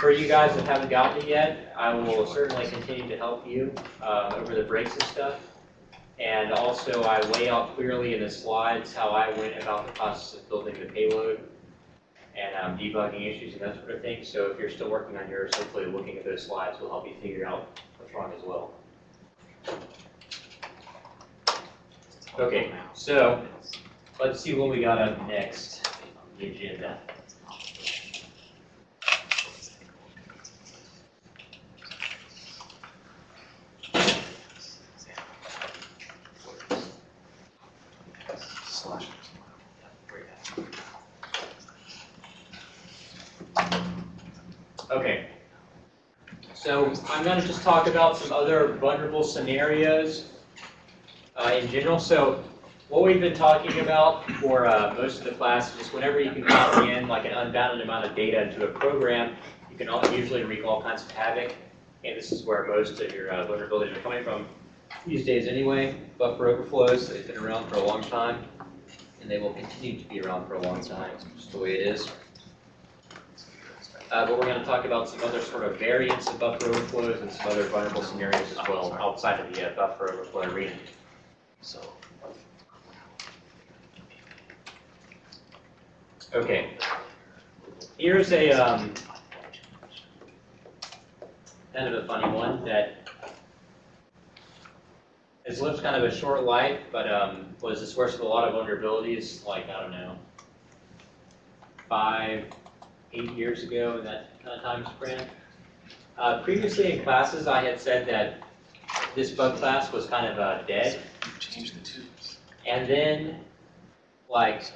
for you guys that haven't gotten it yet, I will certainly continue to help you uh, over the breaks and stuff. And also, I lay out clearly in the slides how I went about the process of building the payload and um, debugging issues and that sort of thing. So if you're still working on yours, hopefully looking at those slides will help you figure out what's wrong as well. Okay, so let's see what we got up next on the agenda. Slash. Okay. So I'm going to just talk about some other vulnerable scenarios uh, in general. So what we've been talking about for uh, most of the class is just whenever you can copy in like an unbounded amount of data into a program, you can all, usually wreak all kinds of havoc. And this is where most of your uh, vulnerabilities are coming from these days anyway. Buffer overflows, they've been around for a long time, and they will continue to be around for a long time, just the way it is. Uh, but we're going to talk about some other sort of variants of buffer overflows and some other vulnerable scenarios as well outside of the uh, buffer overflow arena. So. Okay. Here's a um, kind of a funny one that has lived kind of a short life, but um, was the source of a lot of vulnerabilities, like, I don't know, five, eight years ago in that kind of time span. Uh, previously in classes, I had said that this bug class was kind of uh, dead. Change the tubes. And then, like,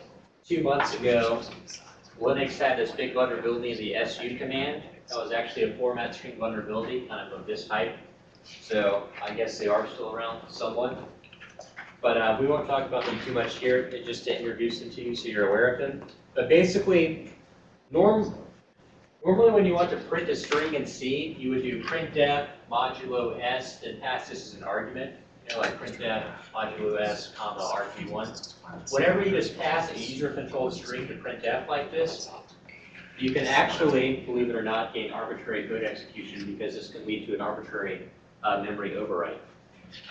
two months ago, Linux had this big vulnerability in the SU command. That was actually a format string vulnerability, kind of of this type. So I guess they are still around somewhat. But uh, we won't talk about them too much here, just to introduce them to you so you're aware of them. But basically, norm, normally when you want to print a string in C, you would do printf modulo s, then pass this as an argument. You know, like printf modulo s, comma, arg1. Whenever you just pass a user-controlled string to printf like this, you can actually, believe it or not, gain arbitrary code execution because this can lead to an arbitrary uh, memory overwrite.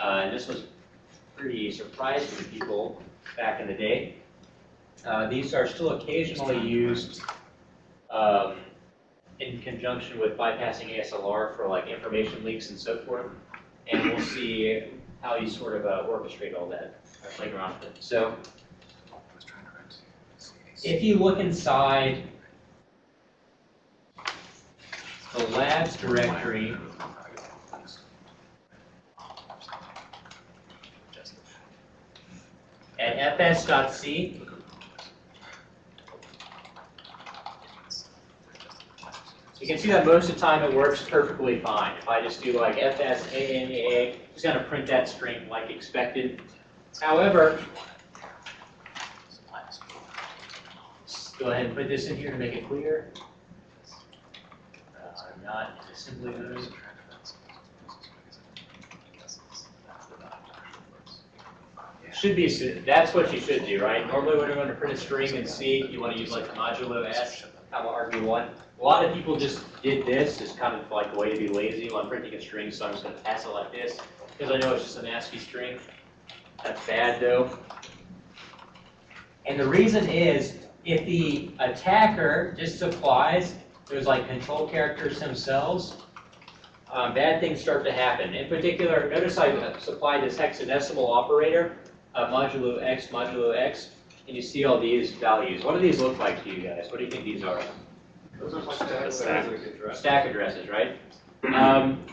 Uh, and this was pretty surprising to people back in the day. Uh, these are still occasionally used um, in conjunction with bypassing ASLR for like information leaks and so forth. And we'll see how you sort of uh, orchestrate all that later on. So if you look inside the labs directory, at fs.c, you can see that most of the time it works perfectly fine. If I just do like fs ANAA, it's going to print that string like expected. However, go ahead and put this in here to make it clear. Uh, I'm not assembly mode. Should be, that's what you should do, right? Normally when you want to print a string in C, you want to use like the modulo s, comma arg1. A lot of people just did this, it's kind of like a way to be lazy I'm printing a string, so I'm just going to pass it like this, because I know it's just an ASCII string. That's bad though. And the reason is, if the attacker just supplies those like control characters themselves, um, bad things start to happen. In particular, notice I supplied this hexadecimal operator, modulo x, modulo x, and you see all these values. What do these look like to you guys? What do you think these are? Stack Stack. address. Stack addresses, right? Um,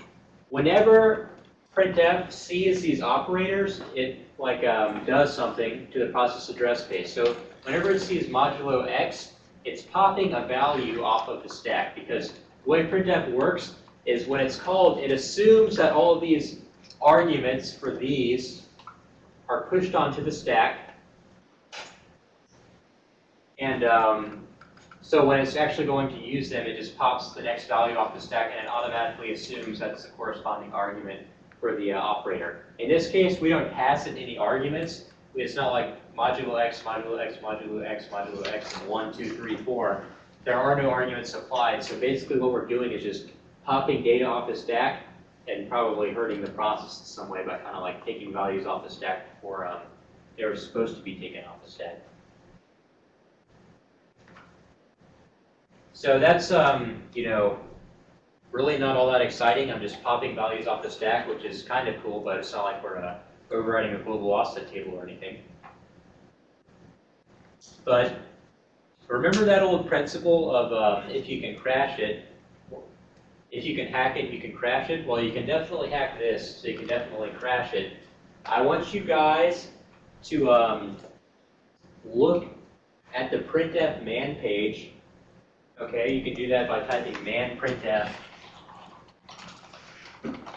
whenever printf sees these operators, it like um, does something to the process address space. So whenever it sees modulo x, it's popping a value off of the stack because the way printf works is when it's called, it assumes that all of these arguments for these are pushed onto the stack. And um, so when it's actually going to use them, it just pops the next value off the stack and it automatically assumes that's the corresponding argument for the uh, operator. In this case, we don't pass it any arguments. It's not like modulo x, modulo x, modulo x, modulo x, and 1, 2, 3, 4. there are no arguments applied, so basically what we're doing is just popping data off the stack and probably hurting the process in some way by kind of like taking values off the stack before um, they were supposed to be taken off the stack. So that's, um, you know, really not all that exciting. I'm just popping values off the stack, which is kind of cool, but it's not like we're uh, overriding a global offset table or anything. But remember that old principle of um, if you can crash it, if you can hack it, you can crash it? Well, you can definitely hack this, so you can definitely crash it. I want you guys to um, look at the printf man page. Okay, you can do that by typing man printf.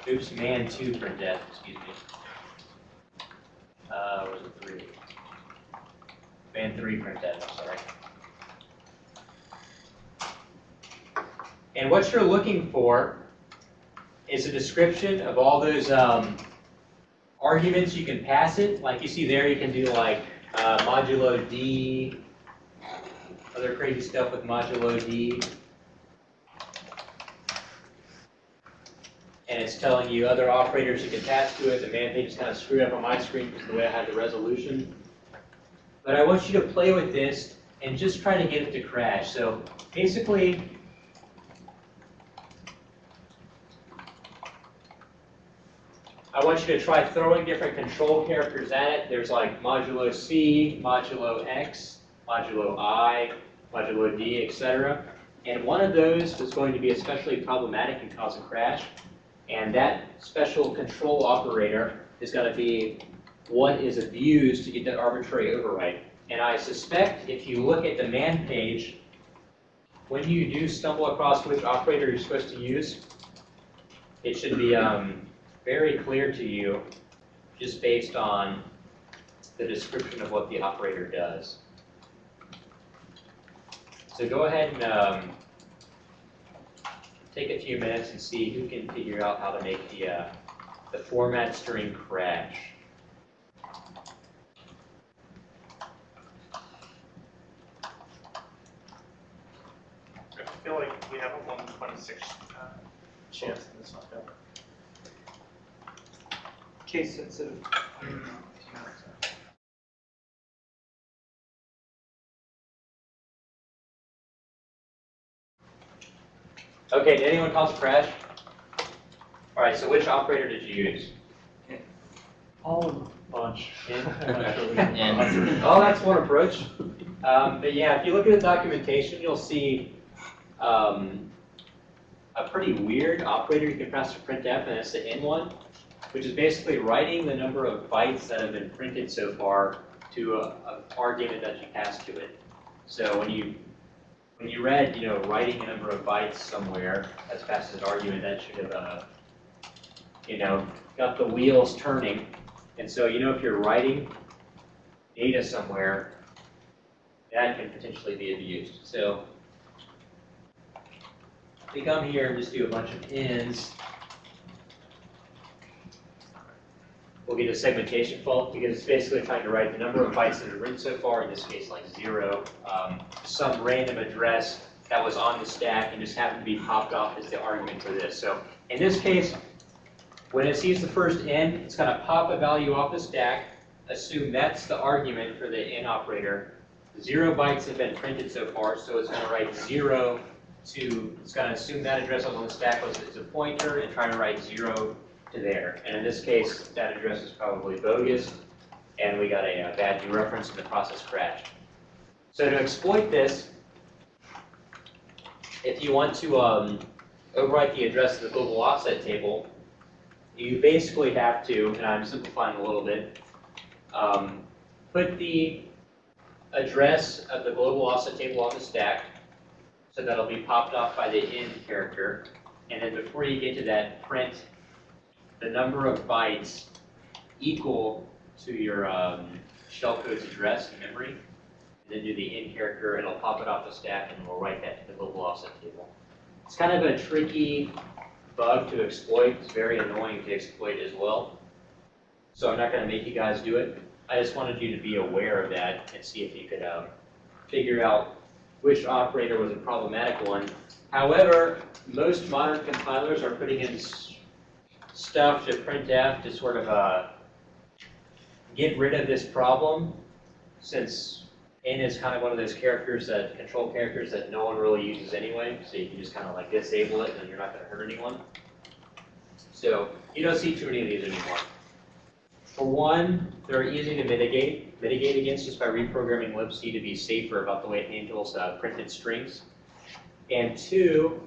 Oops, man two printf, excuse me. Uh, was it three? Man three printf, I'm sorry. And what you're looking for is a description of all those um, arguments you can pass it. Like you see there, you can do like uh, modulo D, other crazy stuff with modulo D. And it's telling you other operators you can pass to it. The man page is kind of screwed up on my screen because the way I had the resolution. But I want you to play with this and just try to get it to crash. So basically, I want you to try throwing different control characters at it. There's like modulo C, modulo X, modulo I, modulo D, etc. And one of those is going to be especially problematic and cause a crash. And that special control operator is going to be what is abused to get that arbitrary override. And I suspect if you look at the man page, when you do stumble across which operator you're supposed to use, it should be um, very clear to you just based on the description of what the operator does. So go ahead and um, take a few minutes and see who can figure out how to make the, uh, the format string crash. I feel like we have a one twenty-six uh, chance that this one. done. Case sensitive. Okay, did anyone cause a crash? All right, so which operator did you use? All in a bunch. And- Oh, that's one approach. Um, but yeah, if you look at the documentation, you'll see um, a pretty weird operator you can pass to printf, and that's the n one, which is basically writing the number of bytes that have been printed so far to a, a argument that you pass to it. So when you when you read, you know, writing a number of bytes somewhere as fast as argument, that should have, uh, you know, got the wheels turning. And so, you know, if you're writing data somewhere, that can potentially be abused. So we come here and just do a bunch of ins. We'll get a segmentation fault because it's basically trying to write the number of bytes that are written so far, in this case like zero, um, some random address that was on the stack and just happened to be popped off as the argument for this. So in this case, when it sees the first n, it's going to pop a value off the stack, assume that's the argument for the n operator. Zero bytes have been printed so far, so it's going to write zero to, it's going to assume that address on the stack was a pointer and try to write zero to there. And in this case, that address is probably bogus, and we got a, uh bad dereference and the process crashed. So to exploit this, if you want to um, overwrite the address of the global offset table, you basically have to, and I'm simplifying a little bit, um, put the address of the global offset table on the stack, so that'll be popped off by the end character, and then before you get to that, print the number of bytes equal to your um, shellcode's address in memory, and then do the in character, and it'll pop it off the stack, and we'll write that to the global offset table. It's kind of a tricky bug to exploit. It's very annoying to exploit as well. So I'm not going to make you guys do it. I just wanted you to be aware of that and see if you could um, figure out which operator was a problematic one. However, most modern compilers are putting in stuff to printf to sort of uh, get rid of this problem, since n is kind of one of those characters that, control characters that no one really uses anyway, so you can just kind of like disable it and you're not going to hurt anyone. So you don't see too many of these anymore. For one, they're easy to mitigate, mitigate against just by reprogramming libc to be safer about the way it handles uh, printed strings. And two,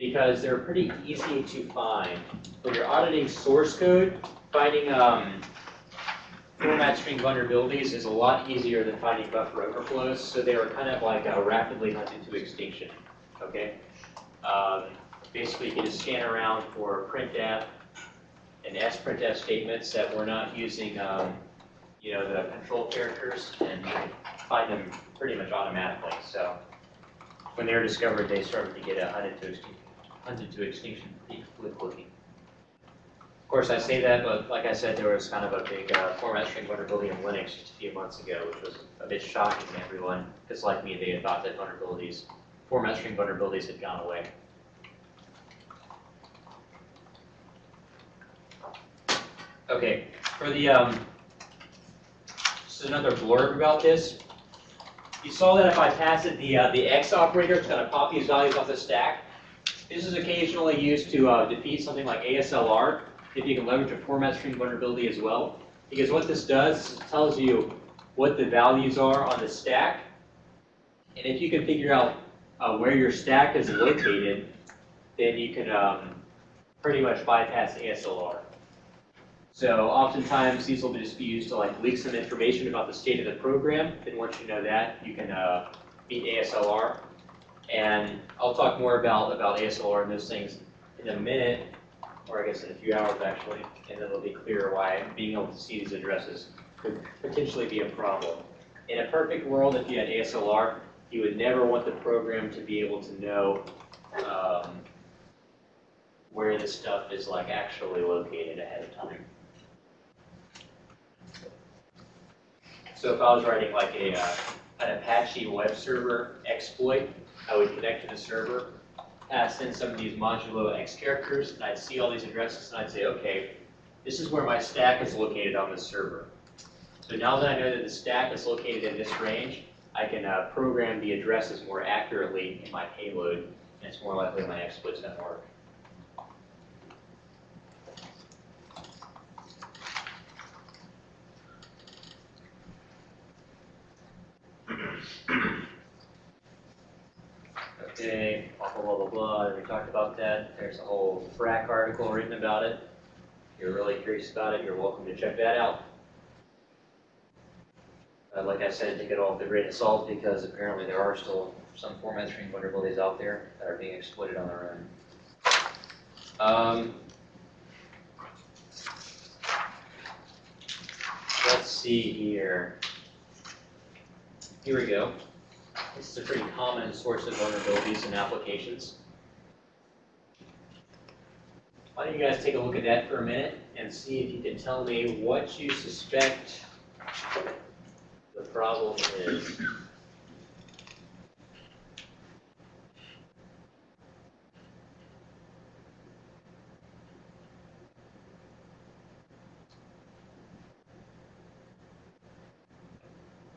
because they're pretty easy to find. When you're auditing source code, finding um, format string vulnerabilities is a lot easier than finding buffer overflows, so they are kind of like uh, rapidly hunted to extinction, okay? Um, basically, you just scan around for printf and sprintf statements that we're not using, um, you know, the control characters and find them pretty much automatically. So when they were discovered, they started to get uh, hunted to extinction, hunted to extinction pretty quickly. Of course, I say that, but like I said, there was kind of a big uh, format string vulnerability in Linux just a few months ago, which was a bit shocking to everyone, because like me, they had thought that vulnerabilities, format string vulnerabilities had gone away. Okay, for the, um, just another blurb about this. You saw that if I pass it the, uh, the X operator, it's gonna pop these values off the stack. This is occasionally used to, uh, defeat something like ASLR, if you can leverage a format string vulnerability as well. Because what this does, it tells you what the values are on the stack. And if you can figure out, uh, where your stack is located, then you can, um, pretty much bypass ASLR. So oftentimes, these will just be used to like leak some information about the state of the program. Then once you know that, you can uh, beat ASLR. And I'll talk more about, about ASLR and those things in a minute, or I guess in a few hours actually, and it'll be clear why being able to see these addresses could potentially be a problem. In a perfect world, if you had ASLR, you would never want the program to be able to know um, where this stuff is like actually located ahead of time. So if I was writing like a, uh, an Apache web server exploit, I would connect to the server, pass in some of these modulo X characters, and I'd see all these addresses, and I'd say, okay, this is where my stack is located on this server. So now that I know that the stack is located in this range, I can uh, program the addresses more accurately in my payload, and it's more likely my exploit's gonna Blah, blah, blah, blah, we talked about that, there's a whole FRAC article written about it. If you're really curious about it, you're welcome to check that out. Uh, like I said, take it all with a grain of salt, because apparently there are still some format string vulnerabilities out there that are being exploited on their own. Um, let's see here. Here we go. This is a pretty common source of vulnerabilities in applications. Why don't you guys take a look at that for a minute and see if you can tell me what you suspect the problem is.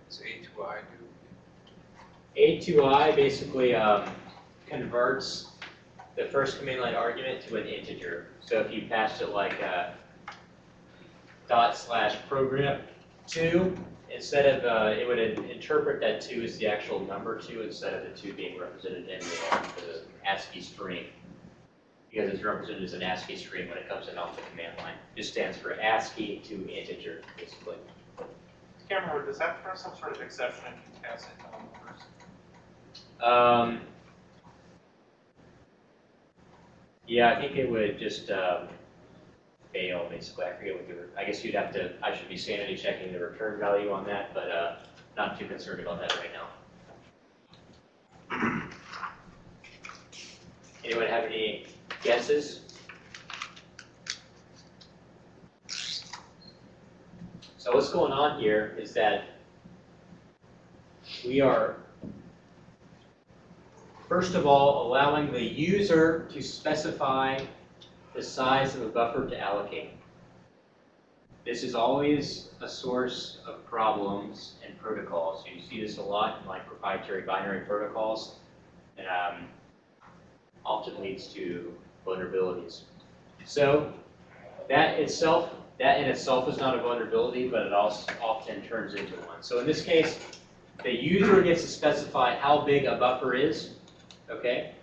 It's A to I do. A2I basically um, converts the first command line argument to an integer. So if you passed it like uh, dot slash program two, instead of, uh, it would interpret that two as the actual number two instead of the two being represented in the, the ASCII string. Because it's represented as an ASCII string when it comes in off the command line. Just stands for ASCII to integer, basically. Remember, does that throw some sort of exception if you pass it? Um, yeah, I think it would just, um, fail, basically. I forget what the, I guess you'd have to, I should be sanity checking the return value on that, but, uh, not too concerned about that right now. Anyone have any guesses? So what's going on here is that we are First of all, allowing the user to specify the size of a buffer to allocate. This is always a source of problems in protocols. You see this a lot in like proprietary binary protocols, and um, often leads to vulnerabilities. So that itself, that in itself is not a vulnerability, but it also often turns into one. So in this case, the user gets to specify how big a buffer is, okay?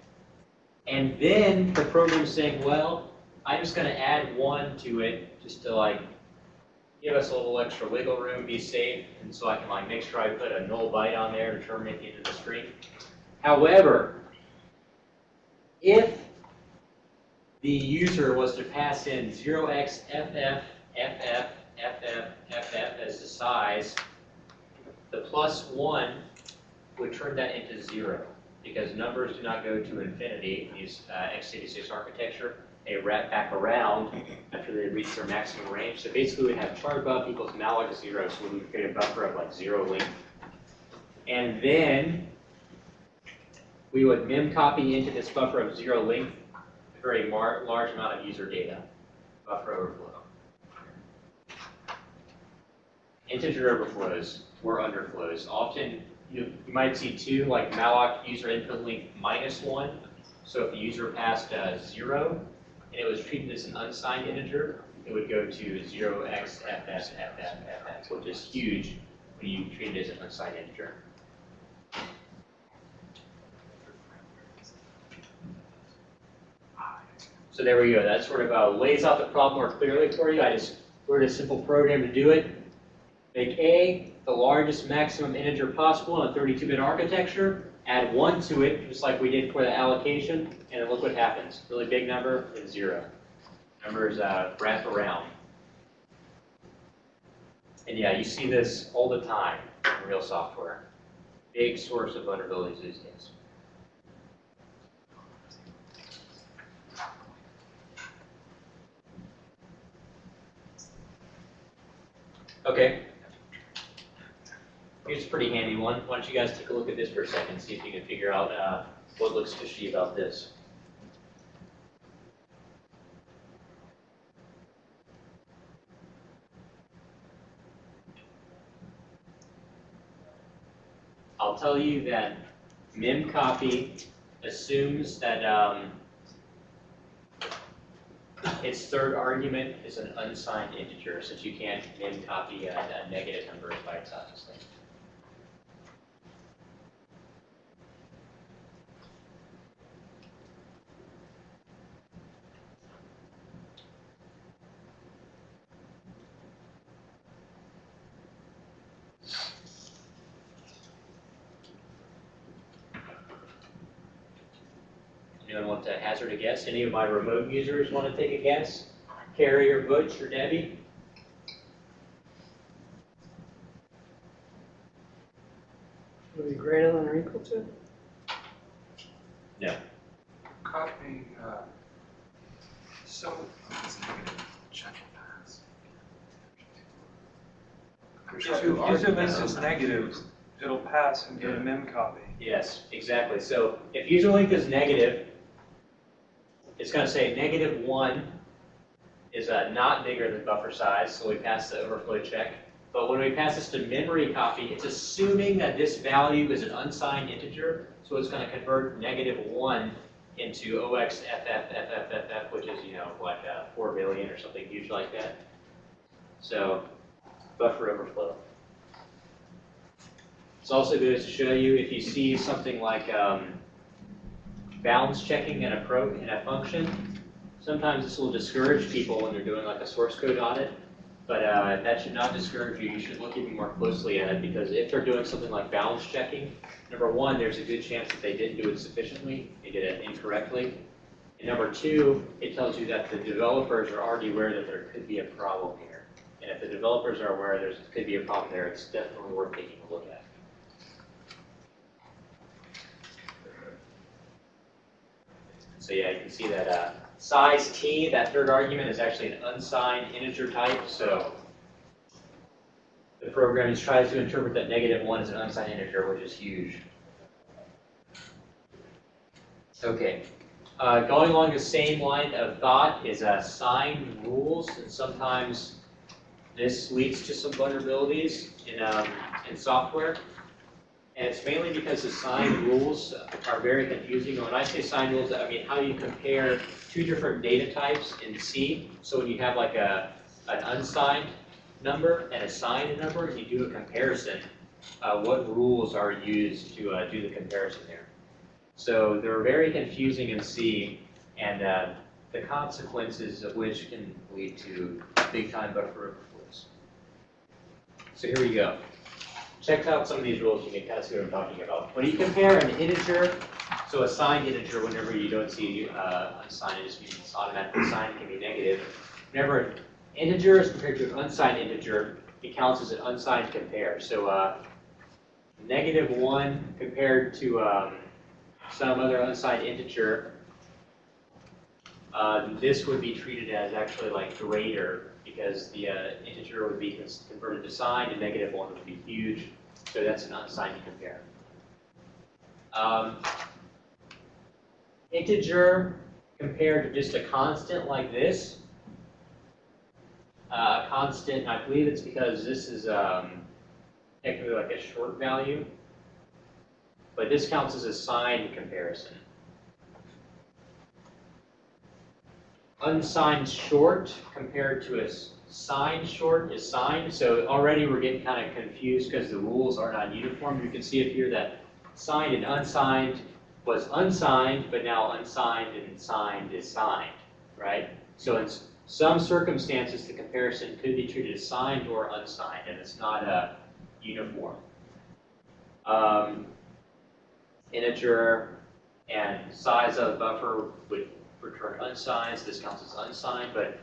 And then the program's saying, well, I'm just gonna add one to it just to like give us a little extra wiggle room, be safe, and so I can like make sure I put a null byte on there to terminate the end of the string. However, if the user was to pass in 0xFF, FF, FF, FF as the size, the plus one would turn that into zero because numbers do not go to infinity in these uh, x86 architecture. They wrap back around after they reach their maximum range. So basically we have char buff equals malloc zero, so we would create a buffer of like zero length. And then we would mem copy into this buffer of zero length a very large amount of user data, buffer overflow. Integer overflows or underflows. Often you, you might see two, like malloc user input length minus one. So if the user passed uh, zero and it was treated as an unsigned integer, it would go to 0xFFFFFF, which is huge when you treat it as an unsigned integer. So there we go. That sort of uh, lays out the problem more clearly for you. I just wrote a simple program to do it. Make A the largest maximum integer possible in a 32-bit architecture. Add 1 to it, just like we did for the allocation, and look what happens. Really big number is 0. Numbers uh, wrap around. And yeah, you see this all the time in real software. Big source of vulnerabilities these days. Okay. Here's a pretty handy one. Why don't you guys take a look at this for a second, see if you can figure out uh, what looks fishy about this. I'll tell you that memcopy assumes that um, its third argument is an unsigned integer, since you can't memcopy a, a negative number by its Anyone want to hazard a guess? Any of my remote users want to take a guess? Carrie or Butch or Debbie? Would it be greater than or equal to? Copy, uh, so. Check pass. There's If two user length arguments. is negative, it'll pass and get a mem copy. Yes, exactly. So if user length is negative, it's going to say negative one is uh, not bigger than buffer size, so we pass the overflow check. But when we pass this to memory copy, it's assuming that this value is an unsigned integer, so it's going to convert negative one into OXFFFFF, which is, you know, like uh, 4 billion or something huge like that. So buffer overflow. It's also good to show you if you see something like um, balance checking in a pro in a function. Sometimes this will discourage people when they're doing like a source code audit, but uh, that should not discourage you. You should look even more closely at it because if they're doing something like balance checking, number one, there's a good chance that they didn't do it sufficiently, they did it incorrectly. And number two, it tells you that the developers are already aware that there could be a problem here. And if the developers are aware there could be a problem there, it's definitely worth taking a look at. So yeah, you can see that uh, size t, that third argument, is actually an unsigned integer type, so the program just tries to interpret that negative one as an unsigned integer, which is huge. Okay, uh, going along the same line of thought is assigned rules, and sometimes this leads to some vulnerabilities in, um, in software. And it's mainly because assigned rules are very confusing. And when I say assigned rules, I mean how you compare two different data types in C. So when you have like a, an unsigned number and a signed number, and you do a comparison, uh, what rules are used to uh, do the comparison there? So they're very confusing in C, and uh, the consequences of which can lead to big time buffer overflows. So here we go. Check out some of these rules, you can kind of see what I'm talking about. When you compare an integer, so a signed integer, whenever you don't see uh, unsigned, it just means automatically signed, can be negative. Whenever an integer is compared to an unsigned integer, it counts as an unsigned compare. So uh, negative 1 compared to um, some other unsigned integer, uh, this would be treated as actually like greater because the uh, integer would be converted to signed and negative 1 would be huge. So that's an unsigned compare. Um, integer compared to just a constant like this. Uh, constant, I believe it's because this is um, technically like a short value. But this counts as a signed comparison. Unsigned short compared to a signed short is signed. So already we're getting kind of confused because the rules are not uniform. You can see it here that signed and unsigned was unsigned, but now unsigned and signed is signed, right? So in some circumstances, the comparison could be treated as signed or unsigned, and it's not a uniform. Um, integer and size of buffer would return unsigned, so this counts as unsigned, but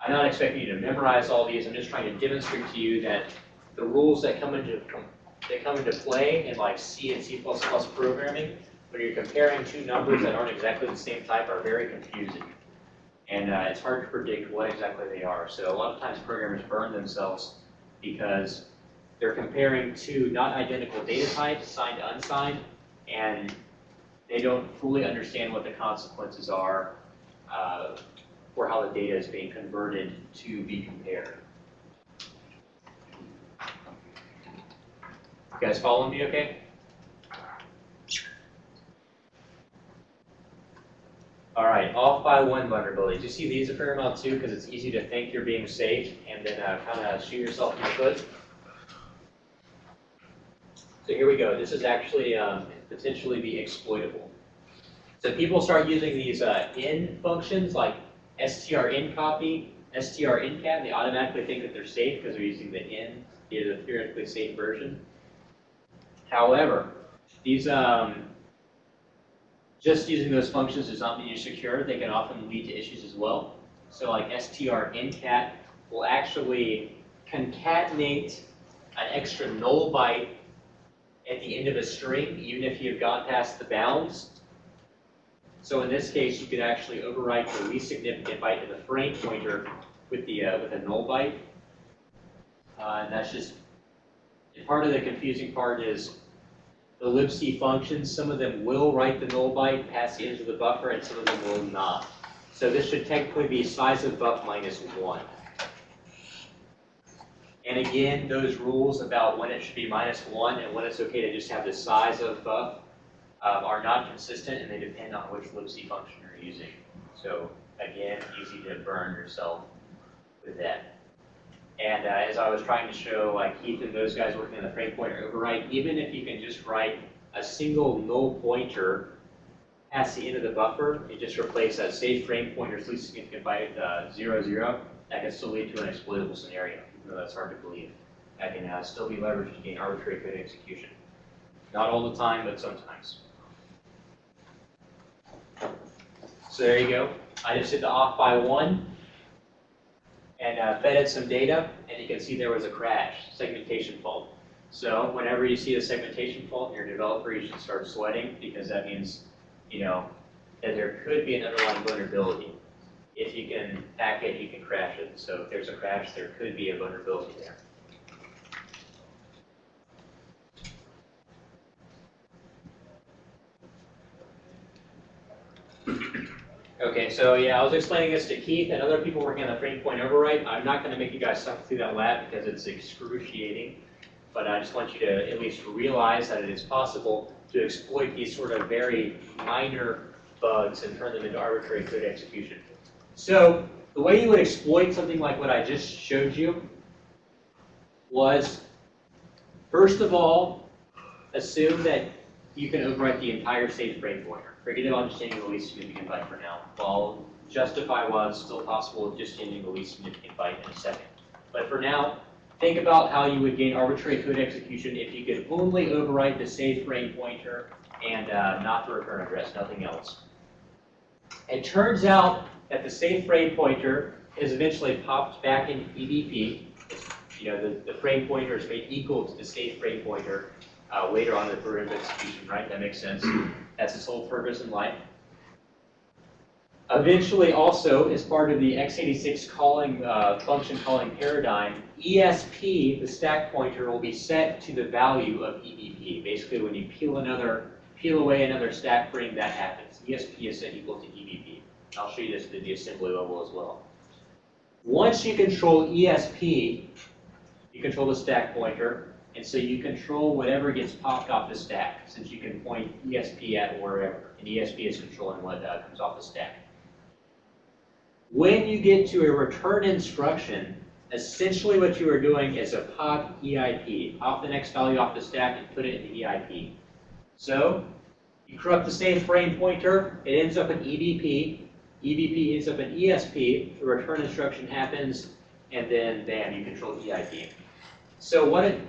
I'm not expecting you to memorize all these, I'm just trying to demonstrate to you that the rules that come into, that come into play in like C and C++ programming, when you're comparing two numbers that aren't exactly the same type are very confusing. And uh, it's hard to predict what exactly they are. So a lot of times programmers burn themselves because they're comparing two not identical data types, signed unsigned, and they don't fully understand what the consequences are uh, for how the data is being converted to be compared. You guys following me okay? All right, off by one vulnerabilities. You see these a fair amount too, because it's easy to think you're being safe and then uh, kind of shoot yourself in the foot. So here we go. This is actually um, potentially be exploitable. So people start using these uh, in functions like strncopy, strncat, and they automatically think that they're safe because they're using the in, the theoretically safe version. However, these um, just using those functions does not mean you're secure. They can often lead to issues as well. So like strncat will actually concatenate an extra null byte at the end of a string, even if you've gone past the bounds. So in this case, you could actually overwrite the least significant byte to the frame pointer with the uh, with a null byte. Uh, and that's just and part of the confusing part is the libc functions. Some of them will write the null byte past the edge of the buffer, and some of them will not. So this should technically be size of buff minus one. And again, those rules about when it should be minus one and when it's okay to just have the size of buff um, are not consistent and they depend on which libc function you're using. So again, easy to burn yourself with that. And uh, as I was trying to show, like Keith and those guys working on the frame pointer override, even if you can just write a single null pointer past the end of the buffer, you just replace that safe frame pointer's least significant byte uh, zero zero, that can still lead to an exploitable scenario, though that's hard to believe. That can uh, still be leveraged to gain arbitrary code execution. Not all the time, but sometimes. So there you go. I just did the off by one and uh, fed it some data, and you can see there was a crash, segmentation fault. So whenever you see a segmentation fault in your developer, you should start sweating because that means, you know, that there could be an underlying vulnerability. If you can hack it, you can crash it. So if there's a crash, there could be a vulnerability there. Okay, so yeah, I was explaining this to Keith and other people working on the frame point override. I'm not gonna make you guys suffer through that lab because it's excruciating. But I just want you to at least realize that it is possible to exploit these sort of very minor bugs and turn them into arbitrary code execution. So the way you would exploit something like what I just showed you was, first of all, assume that you can overwrite the entire state frame pointer. Forget about just changing the least significant byte for now. I'll justify why it's still possible just changing the least significant byte in a second. But for now, think about how you would gain arbitrary code execution if you could only overwrite the save frame pointer and uh, not the return address, nothing else. It turns out that the save frame pointer is eventually popped back into EBP. You know, the, the frame pointer is made equal to the save frame pointer uh, later on in the program execution, right? That makes sense. That's its whole purpose in life. Eventually, also, as part of the x86 calling uh, function calling paradigm, ESP, the stack pointer, will be set to the value of EBP. Basically, when you peel another, peel away another stack frame, that happens. ESP is set equal to EBP. I'll show you this at the assembly level as well. Once you control ESP, you control the stack pointer, and so you control whatever gets popped off the stack, since you can point ESP at wherever, and ESP is controlling what uh, comes off the stack. When you get to a return instruction, essentially what you are doing is a pop EIP, pop the next value off the stack and put it into EIP. So, you corrupt the same frame pointer, it ends up in EBP, EBP ends up in ESP, the return instruction happens, and then bam, you control EIP. So what it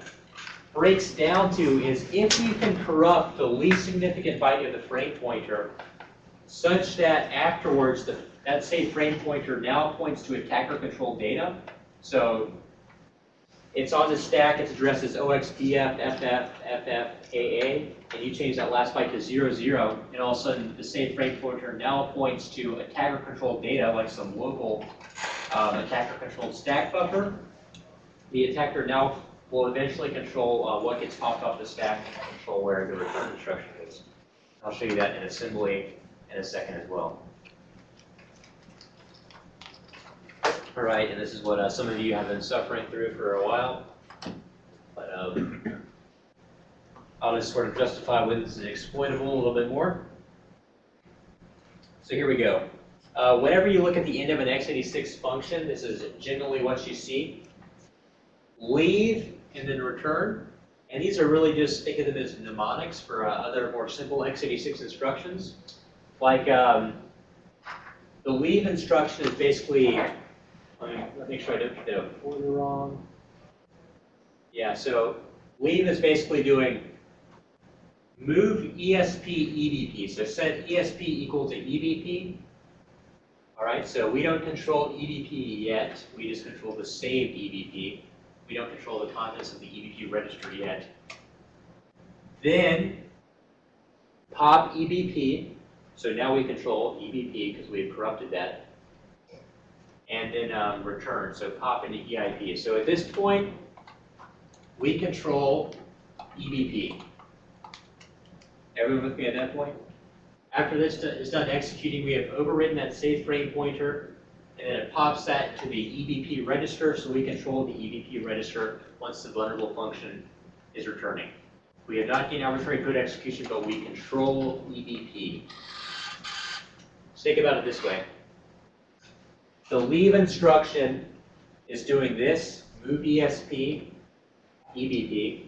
breaks down to is if you can corrupt the least significant byte of the frame pointer such that afterwards the, that same frame pointer now points to attacker controlled data. So it's on the stack, its address is OXDF, FF, FF, AA, and you change that last byte to 00, and all of a sudden the same frame pointer now points to attacker controlled data like some local um, attacker controlled stack buffer. The attacker now will eventually control uh, what gets popped off the stack and control where the return instruction is. I'll show you that in assembly in a second as well. All right, and this is what uh, some of you have been suffering through for a while. But um, I'll just sort of justify when this is exploitable a little bit more. So here we go. Uh, whenever you look at the end of an x86 function, this is generally what you see. Leave and then return. And these are really just, think of them as mnemonics for uh, other more simple x86 instructions. Like um, the leave instruction is basically, let me, make sure I don't get the order wrong. Yeah, so leave is basically doing move ESP EBP. So set ESP equal to EBP. All right, so we don't control EBP yet. We just control the saved EBP. We don't control the contents of the EBP register yet. Then pop EBP. So now we control EBP because we have corrupted that. And then um, return, so pop into EIP. So at this point, we control EBP. Everyone with me at that point? After this is done executing, we have overridden that safe frame pointer, and then it pops that to the EBP register, so we control the EBP register once the vulnerable function is returning. We have not gained arbitrary code execution, but we control EBP. Think about it this way. The leave instruction is doing this, move ESP, EBP.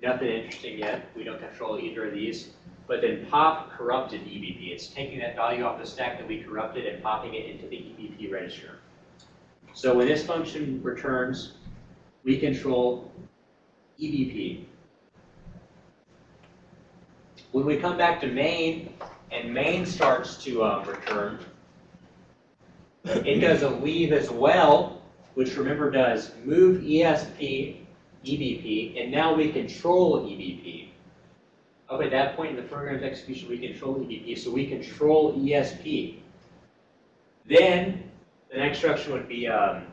Nothing interesting yet. We don't control either of these. But then pop corrupted EBP. It's taking that value off the stack that we corrupted and popping it into the EBP register. So when this function returns, we control EBP. When we come back to main, and main starts to um, return, it does a leave as well, which remember does move ESP, EBP, and now we control EBP. Up at that point in the program's execution, we control EBP, so we control ESP. Then the next instruction would be um,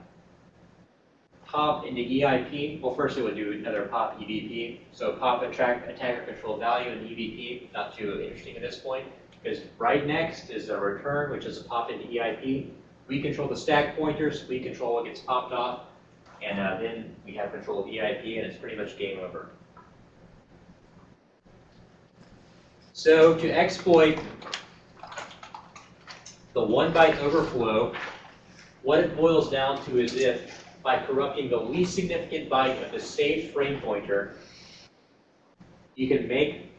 pop into EIP. Well, first it would do another pop EBP. So pop attacker control value in EBP, not too interesting at this point. Because right next is a return, which is a pop into EIP. We control the stack pointers, we control what gets popped off, and uh, then we have control of EIP, and it's pretty much game over. So to exploit the one byte overflow, what it boils down to is if by corrupting the least significant byte of the saved frame pointer, you can make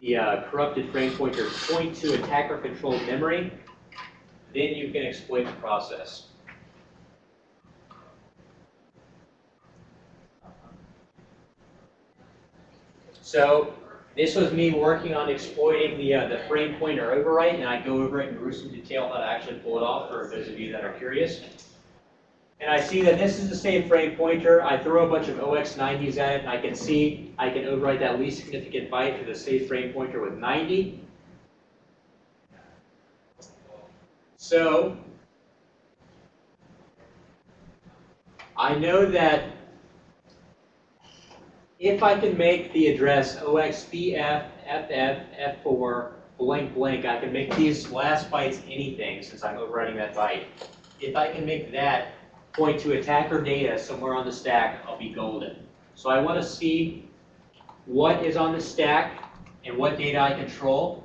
the uh, corrupted frame pointer point to attacker-controlled memory, then you can exploit the process. So this was me working on exploiting the, uh, the frame pointer overwrite, and I go over it in gruesome detail how to actually pull it off for those of you that are curious. And I see that this is the same frame pointer. I throw a bunch of OX90s at it, and I can see I can overwrite that least significant byte to the save frame pointer with 90. So I know that if I can make the address OXBFFF4 blank blank, I can make these last bytes anything since I'm overwriting that byte. If I can make that point to attacker data somewhere on the stack, I'll be golden. So I want to see what is on the stack and what data I control.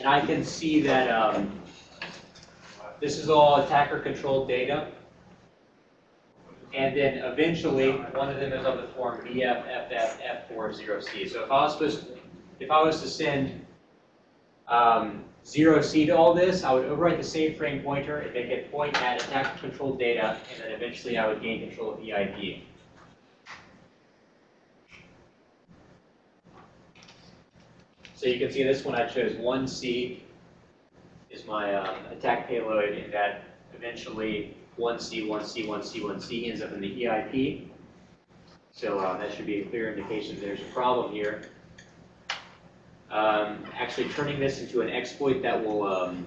And I can see that um, this is all attacker controlled data. And then eventually, one of them is of the form BFFFF40C. So if I was supposed, if I was to send um, zero C to all this, I would overwrite the save frame pointer and make it point at attacker controlled data, and then eventually I would gain control of EIP. So you can see this one I chose one C is my um, attack payload, that eventually 1C, 1C, 1C, 1C ends up in the EIP. So uh, that should be a clear indication there's a problem here. Um, actually turning this into an exploit that will um,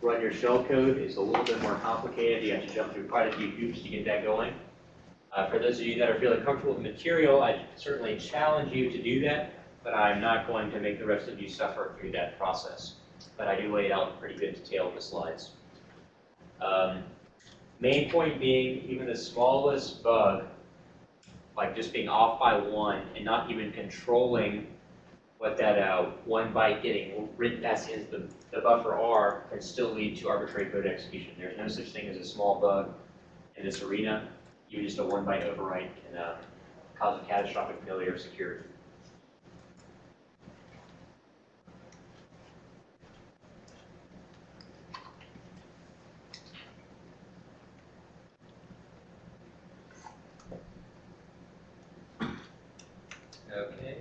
run your shell code is a little bit more complicated. You have to jump through quite a few hoops to get that going. Uh, for those of you that are feeling comfortable with material, I certainly challenge you to do that, but I'm not going to make the rest of you suffer through that process. But I do lay it out in pretty good detail in the slides. Um, main point being, even the smallest bug, like just being off by one and not even controlling what that uh, one byte getting written past is the, the buffer R can still lead to arbitrary code execution. There's no such thing as a small bug in this arena. Even just a one byte overwrite can uh, cause a catastrophic failure of security. Okay.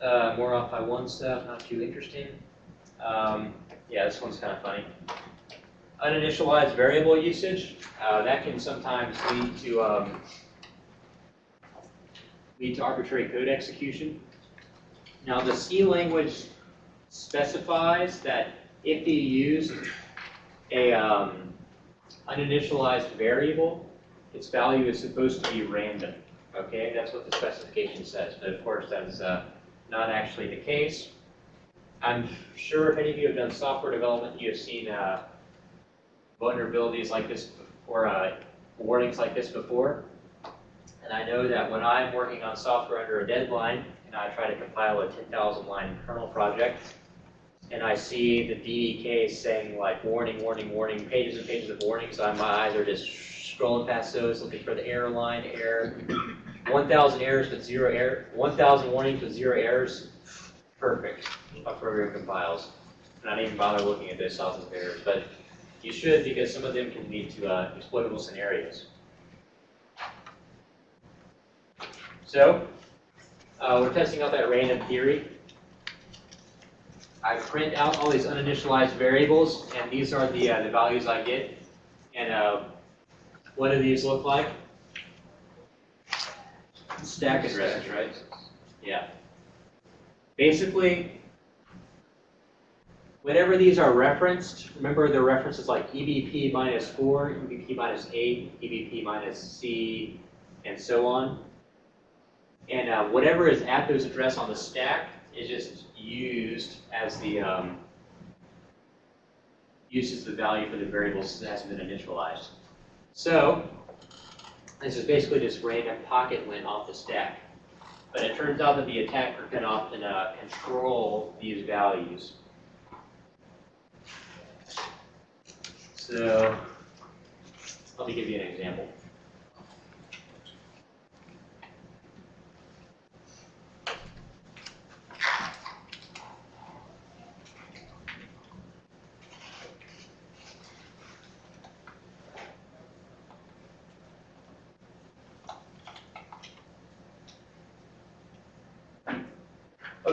Uh, more off by one stuff, not too interesting. Um, yeah, this one's kind of funny. Uninitialized variable usage, uh, that can sometimes lead to um, lead to arbitrary code execution. Now the C language specifies that if you use a um, uninitialized variable, its value is supposed to be random. Okay, that's what the specification says, but of course that is uh, not actually the case. I'm sure if any of you have done software development, you have seen uh, vulnerabilities like this or uh, warnings like this before. And I know that when I'm working on software under a deadline and I try to compile a 10,000 line kernel project, and I see the DDK saying like warning, warning, warning, pages and pages of warnings, so my eyes are just scrolling past those, looking for the error line, error, 1,000 errors with zero error, 1,000 warnings with zero errors, perfect. My program compiles. Not even bother looking at those thousands of errors, but you should because some of them can lead to uh, exploitable scenarios. So, uh, we're testing out that random theory. I print out all these uninitialized variables, and these are the, uh, the values I get. And uh, what do these look like? Stack addresses, right? Yeah. Basically, whenever these are referenced, remember the references like EBP minus 4, EBP minus 8, EBP minus C, and so on. And uh, whatever is at those address on the stack is just used as the, um, uses the value for the variables that hasn't been initialized. So, this is basically just random pocket lint off the stack. But it turns out that the attacker can often uh, control these values. So, let me give you an example.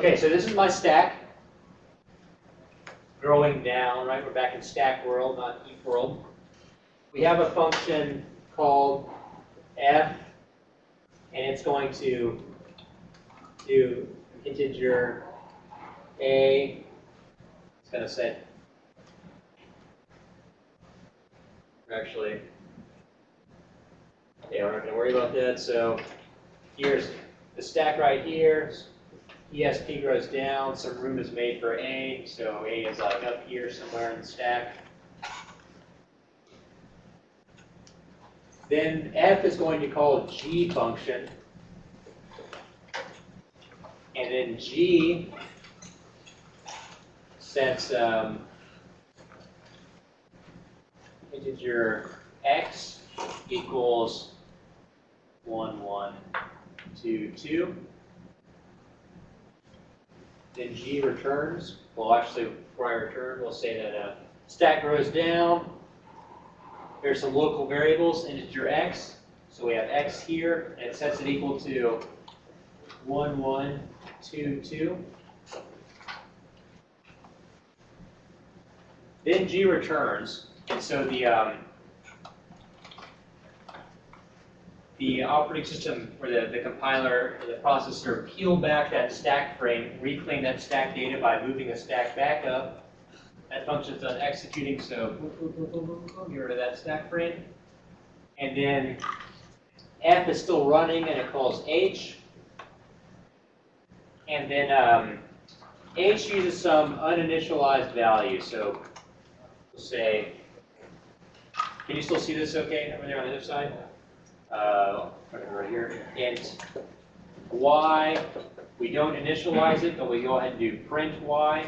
Okay, so this is my stack. Growing down, right? We're back in stack world, not heap world. We have a function called f, and it's going to do integer a. It's going to set. Actually, yeah, we're not going to worry about that. So here's the stack right here. ESP grows down, some room is made for A, so A is like up here somewhere in the stack. Then F is going to call G function. And then G sets um, integer x equals 1, 1, 2, 2. Then G returns. Well, actually, before I return, we'll say that uh, stack grows down. There's some local variables, integer x. So we have x here, and it sets it equal to 1, 1, 2, 2. Then G returns, and so the um, the operating system or the, the compiler or the processor peel back that stack frame, reclaim that stack data by moving the stack back up. That function's done executing, so get rid of that stack frame. And then F is still running and it calls H. And then um, H uses some uninitialized value. So we'll say, can you still see this okay over there on the other side? Uh, right here, int y. We don't initialize it, but we go ahead and do print y.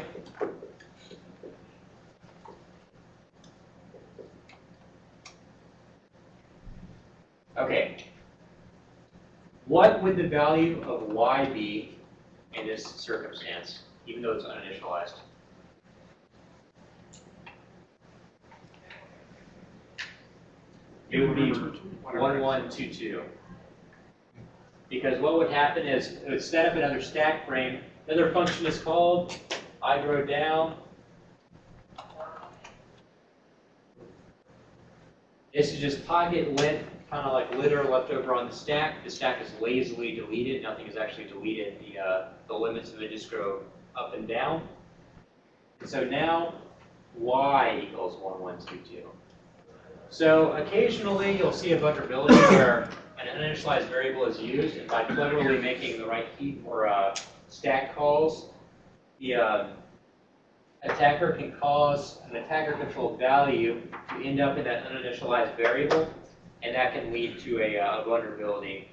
Okay. What would the value of y be in this circumstance, even though it's uninitialized? It would be one, one, two, two. Because what would happen is, it would set up another stack frame, another function is called, I grow down. This is just pocket lint, kind of like litter left over on the stack. The stack is lazily deleted, nothing is actually deleted. The, uh, the limits of it just grow up and down. So now, y equals one, one, two, two. So occasionally you'll see a vulnerability where an uninitialized variable is used, and by cleverly making the right heap or uh, stack calls, the uh, attacker can cause an attacker-controlled value to end up in that uninitialized variable, and that can lead to a, uh, vulnerability,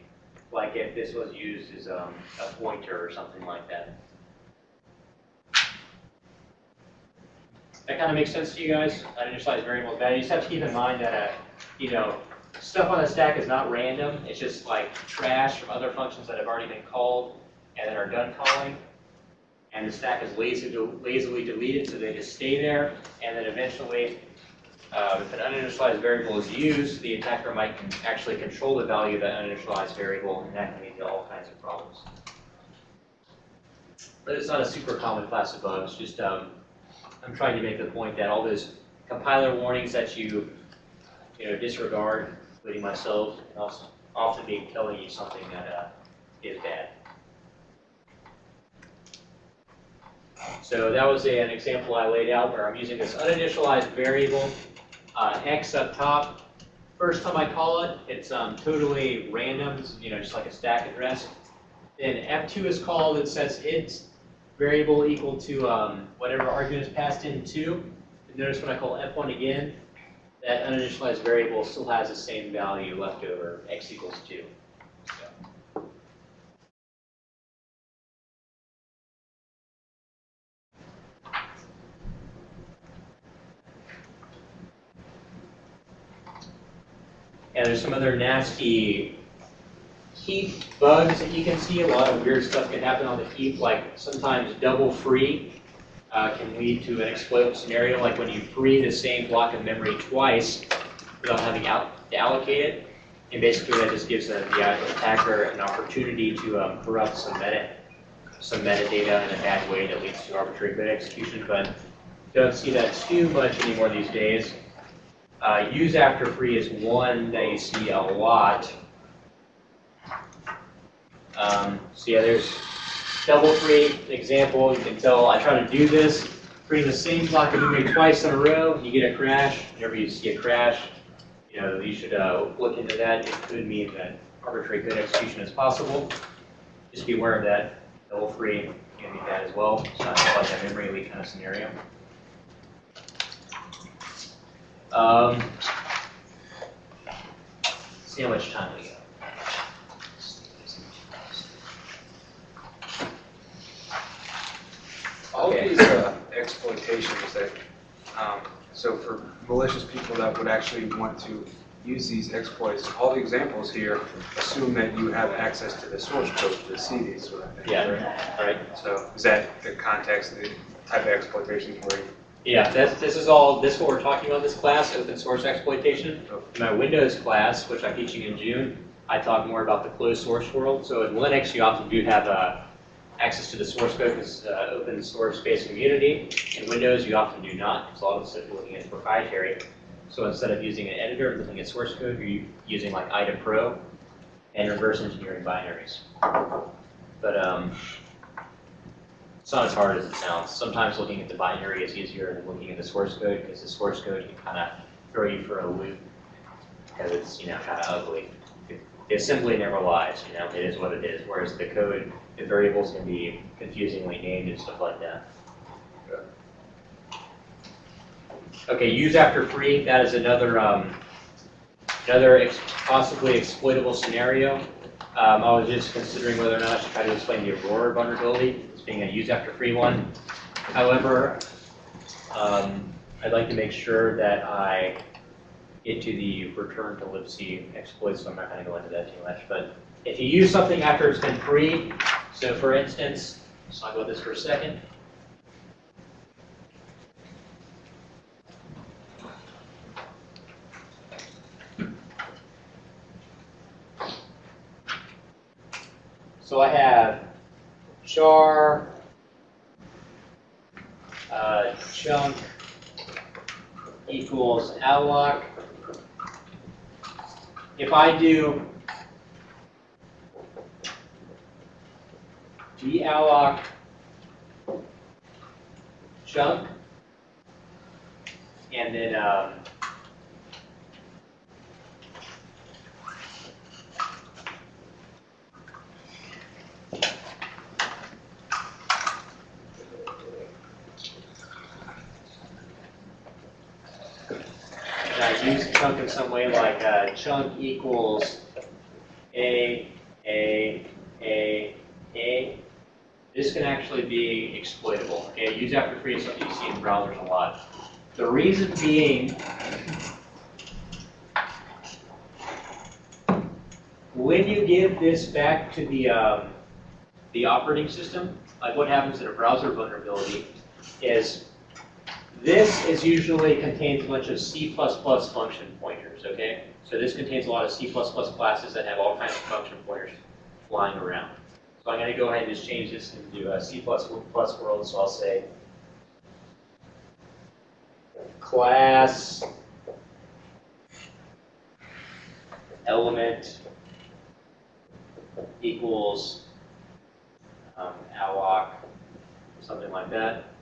like if this was used as um, a pointer or something like that. That kind of makes sense to you guys? Uninitialized variable value. You just have to keep in mind that, uh, you know, stuff on the stack is not random. It's just like trash from other functions that have already been called and that are done calling. And the stack is lazy, lazily deleted, so they just stay there. And then eventually, uh, if an uninitialized variable is used, the attacker might actually control the value of that uninitialized variable, and that can lead to all kinds of problems. But it's not a super common class of bugs, just um, I'm trying to make the point that all those compiler warnings that you, you know, disregard, including myself, can often be telling you something that uh, is bad. So that was a, an example I laid out where I'm using this uninitialized variable, uh, x up top. First time I call it, it's um, totally random, you know, just like a stack address. Then F2 is called, it says int variable equal to um, whatever argument is passed into. And Notice when I call f1 again, that uninitialized variable still has the same value left over, x equals 2. So, And there's some other nasty heap bugs that you can see. A lot of weird stuff can happen on the heap, like sometimes double free uh, can lead to an exploitable scenario, like when you free the same block of memory twice without having out to allocate it. And basically that just gives the, the attacker an opportunity to um, corrupt some meta, some metadata in a bad way that leads to arbitrary code execution, but don't see that too much anymore these days. Uh, use after free is one that you see a lot. Um, so yeah, there's double free example. You can tell I try to do this, free the same block of memory twice in a row. You get a crash. Whenever you see a crash, you know you should uh, look into that. It could mean that arbitrary code execution is possible. Just be aware of that. Double free can be bad as well. It's not like a memory leak kind of scenario. Um, see how much time we got. All of these uh, exploitations that, um, so for malicious people that would actually want to use these exploits, all the examples here assume that you have access to the source code to see these sort of things. Yeah, right? all right. So is that the context, the type of exploitation for you? Yeah, that's, this is all, this is what we're talking about in this class, open source exploitation. In my Windows class, which I'm teaching in June, I talk more about the closed source world. So in Linux, you often do have uh, access to the source code is uh, open source based community. In Windows, you often do not, because a lot of the stuff you're looking at is proprietary. So instead of using an editor looking at source code, you're using like IDA Pro and reverse engineering binaries. But um, it's not as hard as it sounds. Sometimes looking at the binary is easier than looking at the source code because the source code can kind of throw you for a loop because it's, you know, kind of ugly. It, simply never lies, you know, it is what it is. Whereas the code, the variables can be confusingly named and stuff like that. Okay, use after free, that is another, um, another ex- possibly exploitable scenario. Um, I was just considering whether or not I should try to explain the Aurora vulnerability as being a use after free one. However, um, I'd like to make sure that I get to the return to libc exploit, so I'm not going to go into that too much. But if you use something after it's been freed, so for instance, let's talk about this for a second. So I have char, uh, chunk equals alloc. If I do dalloc chunk, and then um, and I use chunk in some way like uh, chunk equals a, a, a, a. This can actually be exploitable. Okay, use after free is something you see in browsers a lot. The reason being, when you give this back to the um, the operating system, like what happens in a browser vulnerability is this is usually contains a bunch of C++ function pointers, okay? So this contains a lot of C++ classes that have all kinds of function pointers flying around. So I'm going to go ahead and just change this into a C++ world, so I'll say class element equals um, alloc, something like that.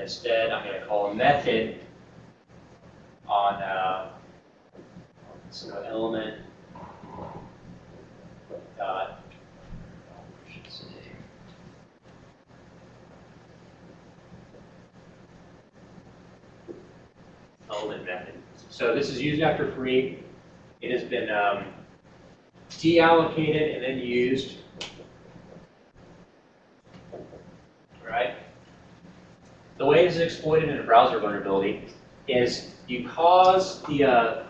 Instead, I'm going to call a method on uh, so element dot element method. So this is used after free. It has been um, deallocated and then used The way it's exploited in a browser vulnerability is you cause the, uh,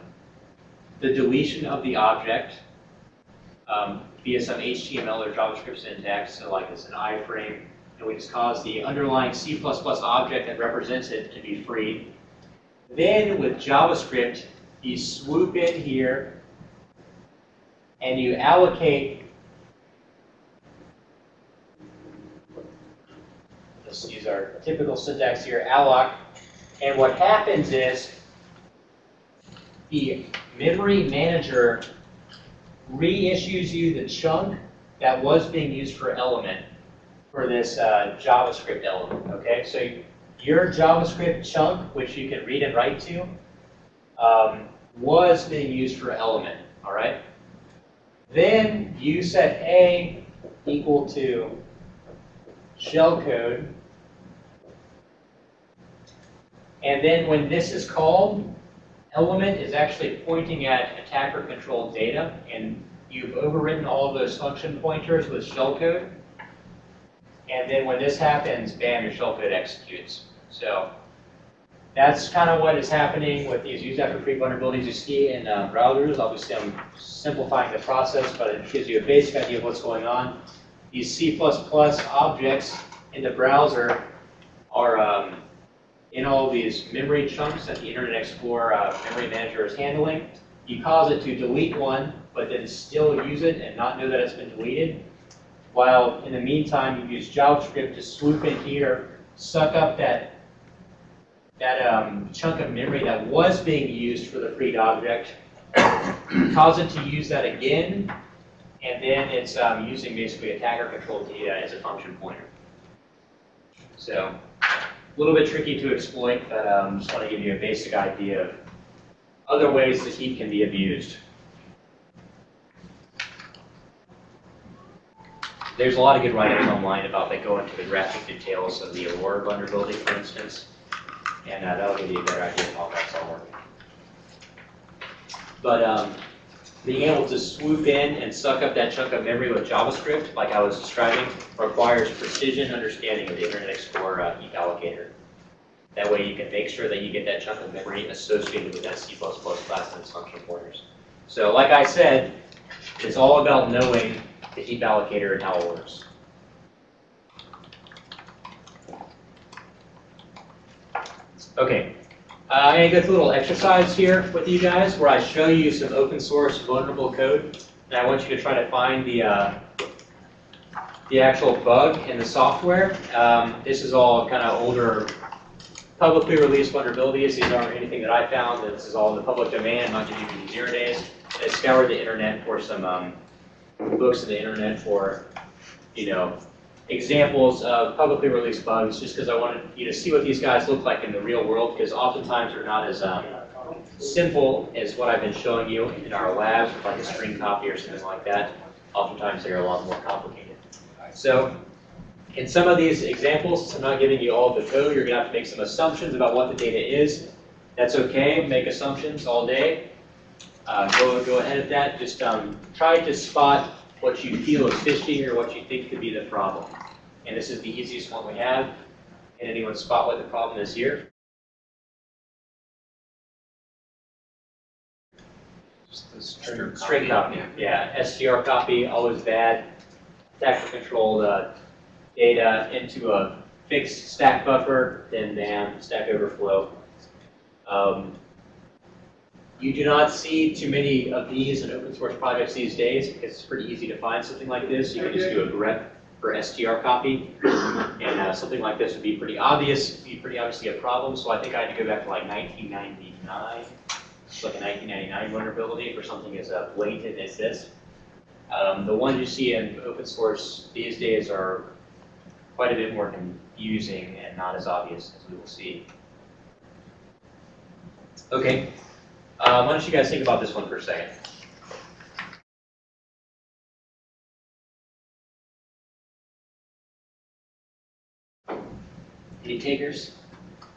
the deletion of the object um, via some HTML or JavaScript syntax, so like it's an iframe, and we just cause the underlying C++ object that represents it to be freed. Then with JavaScript, you swoop in here and you allocate, let's use our typical syntax here, alloc, and what happens is the memory manager reissues you the chunk that was being used for element for this uh, JavaScript element, okay? So your JavaScript chunk, which you can read and write to, um, was being used for element, all right? Then you set A equal to shellcode. And then when this is called, element is actually pointing at attacker controlled data, and you've overridden all those function pointers with shellcode. And then when this happens, bam, your shellcode executes. So that's kind of what is happening with these use after free vulnerabilities you see in uh, browsers. Obviously, I'm simplifying the process, but it gives you a basic idea of what's going on. These C++ objects in the browser are um, in all these memory chunks that the Internet Explorer uh, memory manager is handling. You cause it to delete one, but then still use it and not know that it's been deleted. While in the meantime, you use JavaScript to swoop in here, suck up that, that um, chunk of memory that was being used for the freed object, cause it to use that again, and then it's um, using basically attacker controlled data as a function pointer. So a little bit tricky to exploit, but I um, just want to give you a basic idea of other ways that heat can be abused. There's a lot of good write-ups online about that go into the graphic details of the Aurora vulnerability, for instance, and uh, that'll give you a better idea of how that's all working. But um, being able to swoop in and suck up that chunk of memory with JavaScript, like I was describing, requires precision understanding of the Internet Explorer uh, heap allocator. That way you can make sure that you get that chunk of memory associated with that C++ class and its function pointers. So like I said, it's all about knowing the heap allocator and how it works. Okay, uh, I'm going to go through a little exercise here with you guys where I show you some open source vulnerable code, and I want you to try to find the uh, the actual bug in the software. Um, this is all kind of older publicly released vulnerabilities. These aren't anything that I found. This is all in the public domain, not GPT zero days. I scoured the internet for some um, books on the internet for, you know, examples of publicly released bugs, just because I wanted you to see what these guys look like in the real world, because oftentimes they're not as um, simple as what I've been showing you in our with like a screen copy or something like that. Oftentimes they're a lot more complicated. So in some of these examples, I'm not giving you all the code. You're going to have to make some assumptions about what the data is. That's okay. Make assumptions all day. Uh, go, go ahead at that. Just um, try to spot what you feel is fishy or what you think could be the problem. And this is the easiest one we have. Can anyone spot what the problem is here? Just the string String copy, yeah. STR copy, always bad. Attacker control uh, data into a fixed stack buffer, then bam, stack overflow. Um, you do not see too many of these in open source projects these days because it's pretty easy to find something like this. You can just do a grep for str copy, and uh, something like this would be pretty obvious, be pretty obviously a problem. So I think I had to go back to like 1999, it's like a 1999 vulnerability for something as uh, blatant as this. Um, the ones you see in open source these days are quite a bit more confusing and not as obvious as we will see. Okay, uh, why don't you guys think about this one for a second? Takers?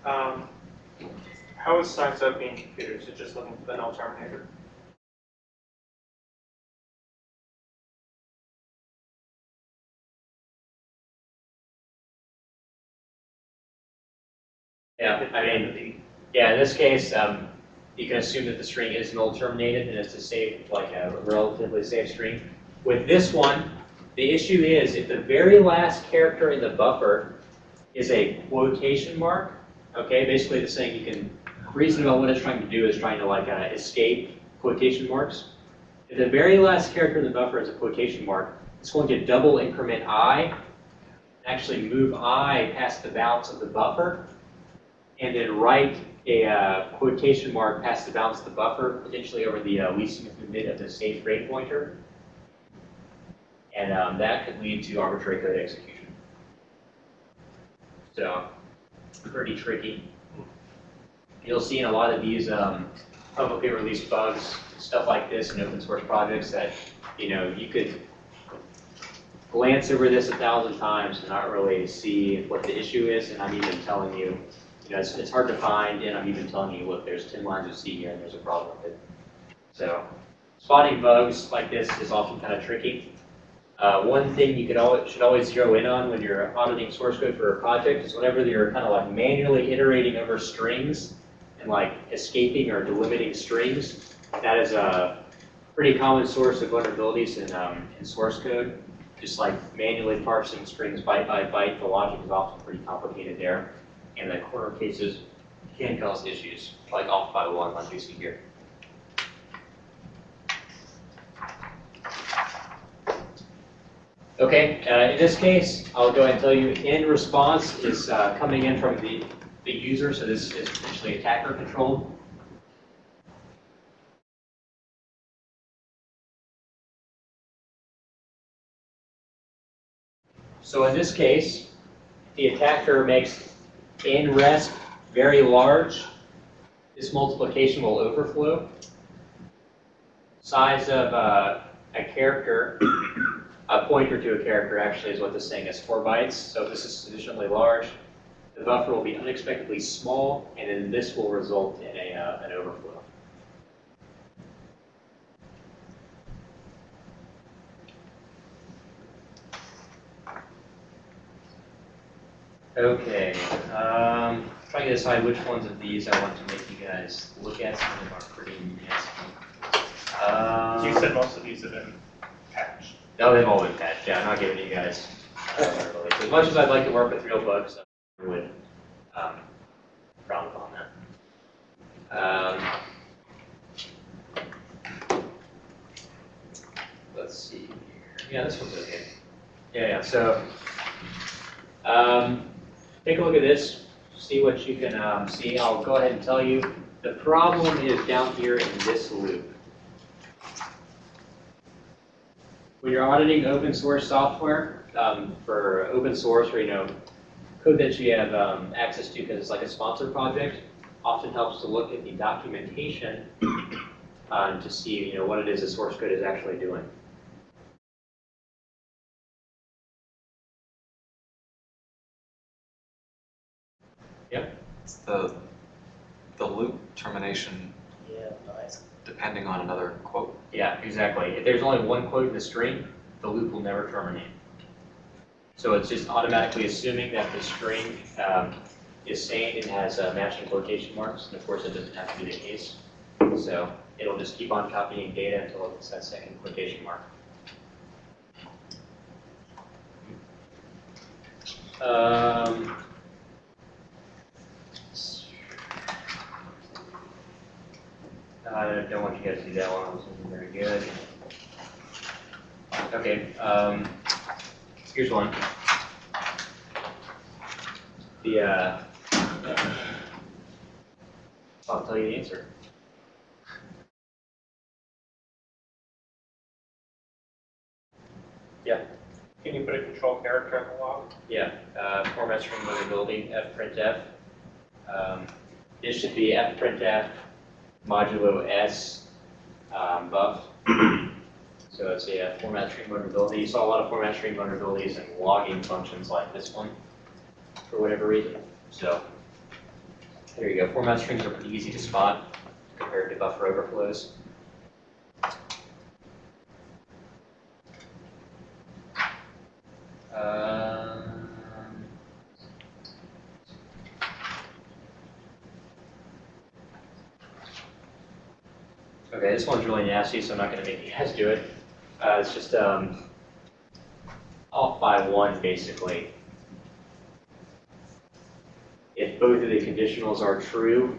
Um, How is Science Up being configured? Is it just looking for the null terminator? Yeah, I mean, yeah, in this case, um, you can assume that the string is null terminated and it's a safe, like a relatively safe string. With this one, the issue is if the very last character in the buffer is a quotation mark, okay, basically it's saying you can reason about what it's trying to do is trying to like uh, escape quotation marks. If the very last character in the buffer is a quotation mark, it's going to double increment i, actually move i past the bounds of the buffer, and then write a uh, quotation mark past the bounds of the buffer, potentially over the uh, least significant bit of the safe frame pointer. And um, that could lead to arbitrary code execution. So, pretty tricky. You'll see in a lot of these um, publicly released bugs, stuff like this in open source projects that, you know, you could glance over this a thousand times and not really see what the issue is, and I'm even telling you, you know, it's, it's hard to find, and I'm even telling you, look, there's 10 lines of C here, and there's a problem with it. So, spotting bugs like this is often kind of tricky. Uh, one thing you could always, should always zero in on when you're auditing source code for a project is whenever you're kind of like manually iterating over strings and like escaping or delimiting strings, that is a pretty common source of vulnerabilities in, um, in source code. Just like manually parsing strings byte by byte, the logic is often pretty complicated there. And the corner cases can cause issues, like off by one, like you see here. Okay, uh, in this case, I'll go ahead and tell you, in response is uh, coming in from the, the user, so this is potentially attacker controlled. So in this case, the attacker makes in rest very large. This multiplication will overflow. Size of uh, a character a pointer to a character actually is what this thing is, four bytes. So if this is sufficiently large, the buffer will be unexpectedly small, and then this will result in a, uh, an overflow. Okay, um, trying to decide which ones of these I want to make you guys look at. Some of them are pretty nasty. Um, You said most of these have been patched. No, they've all been patched. Yeah, I'm not giving you guys. As much as I'd like to work with real bugs, I would um, frown upon that. Um, let's see here. Yeah, this one's okay. Yeah, yeah. So um, take a look at this. See what you can um, see. I'll go ahead and tell you. The problem is down here in this loop. When you're auditing open source software um, for open source or you know code that you have um, access to because it's like a sponsored project, often helps to look at the documentation um, to see you know what it is the source code is actually doing. It's the, the loop termination Yeah, nice. Depending on another quote. Yeah, exactly. If there's only one quote in the string, the loop will never terminate. So it's just automatically assuming that the string um, is sane and has uh, matching quotation marks, and of course it doesn't have to be the case. So it'll just keep on copying data until it's that second quotation mark. Um, I don't want you guys to do that one, it wasn't very good. Okay, um, here's one. The, uh, I'll tell you the answer. Yeah. Can you put a control character in the log? Yeah, uh, format string vulnerability, fprintf. Um, this should be fprintf modulo s um, buff. So it's a uh, format string vulnerability. You saw a lot of format string vulnerabilities and logging functions like this one for whatever reason. So There you go, format strings are pretty easy to spot compared to buffer overflows. Um, Okay, this one's really nasty, so I'm not gonna make you guys do it. Uh, it's just, um, off by one, basically. If both of the conditionals are true,